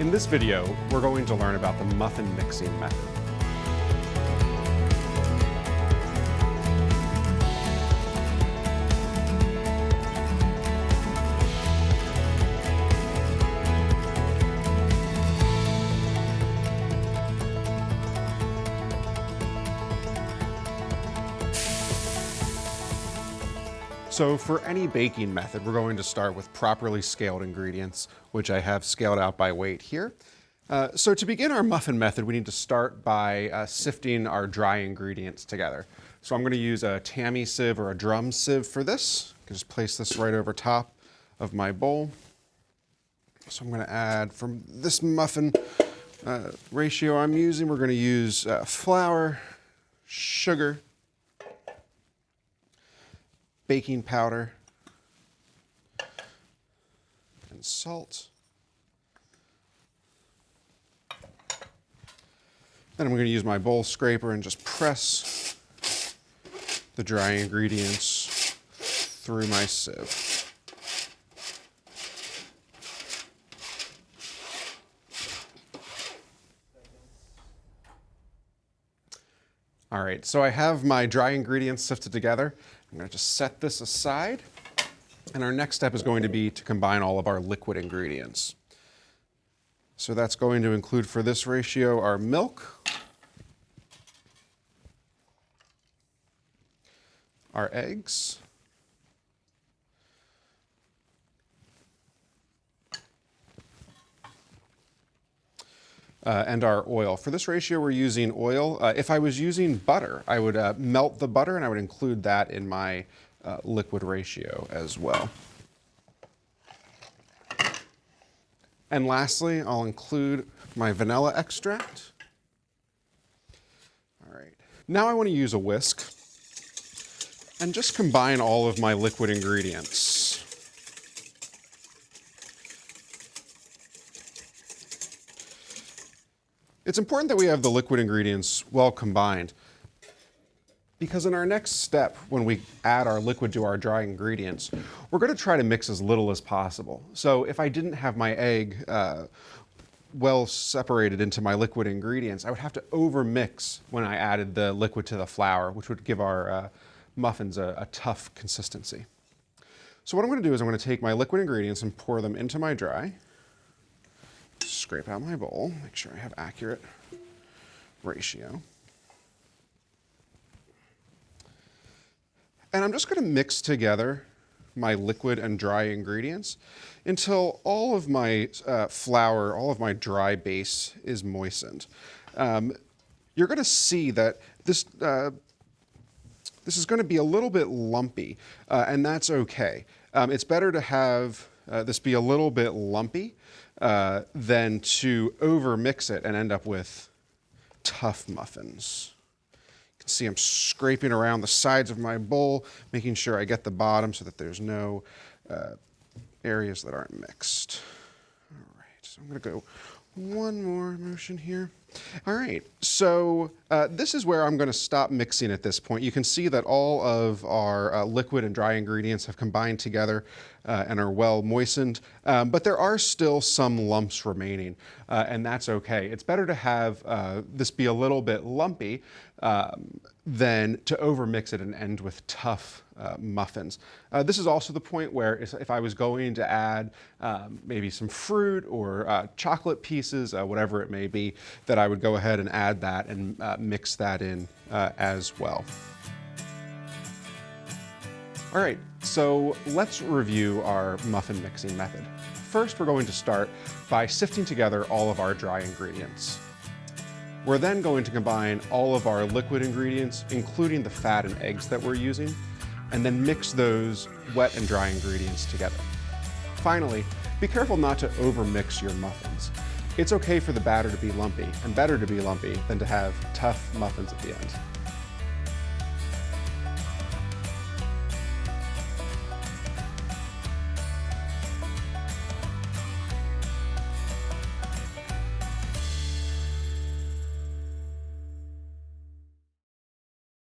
In this video, we're going to learn about the muffin mixing method. So for any baking method, we're going to start with properly scaled ingredients, which I have scaled out by weight here. Uh, so to begin our muffin method, we need to start by uh, sifting our dry ingredients together. So I'm going to use a tammy sieve or a drum sieve for this. Can just place this right over top of my bowl. So I'm going to add from this muffin uh, ratio I'm using, we're going to use uh, flour, sugar, baking powder, and salt. Then I'm going to use my bowl scraper and just press the dry ingredients through my sieve. All right, so I have my dry ingredients sifted together. I'm going to just set this aside. And our next step is going to be to combine all of our liquid ingredients. So that's going to include for this ratio our milk, our eggs, uh, and our oil. For this ratio, we're using oil. Uh, if I was using butter, I would uh, melt the butter and I would include that in my uh, liquid ratio as well. And lastly, I'll include my vanilla extract. All right. Now I want to use a whisk and just combine all of my liquid ingredients. It's important that we have the liquid ingredients well combined because in our next step, when we add our liquid to our dry ingredients, we're going to try to mix as little as possible. So if I didn't have my egg uh, well separated into my liquid ingredients, I would have to overmix when I added the liquid to the flour, which would give our uh, muffins a, a tough consistency. So what I'm going to do is I'm going to take my liquid ingredients and pour them into my dry scrape out my bowl, make sure I have accurate ratio. And I'm just going to mix together my liquid and dry ingredients until all of my uh, flour, all of my dry base is moistened. Um, you're going to see that this, uh, this is going to be a little bit lumpy, uh, and that's okay. Um, it's better to have uh, this be a little bit lumpy uh, than to overmix it and end up with tough muffins. You can see I'm scraping around the sides of my bowl, making sure I get the bottom so that there's no uh, areas that aren't mixed. So I'm gonna go one more motion here. All right, so uh, this is where I'm going to stop mixing at this point. You can see that all of our uh, liquid and dry ingredients have combined together uh, and are well moistened, um, but there are still some lumps remaining, uh, and that's okay. It's better to have uh, this be a little bit lumpy um, than to overmix it and end with tough uh, muffins. Uh, this is also the point where if I was going to add um, maybe some fruit or uh, chocolate pieces, uh, whatever it may be, that I would go ahead and add that and uh, mix that in uh, as well. All right, so let's review our muffin mixing method. First, we're going to start by sifting together all of our dry ingredients. We're then going to combine all of our liquid ingredients, including the fat and eggs that we're using, and then mix those wet and dry ingredients together. Finally, be careful not to overmix your muffins. It's okay for the batter to be lumpy, and better to be lumpy than to have tough muffins at the end.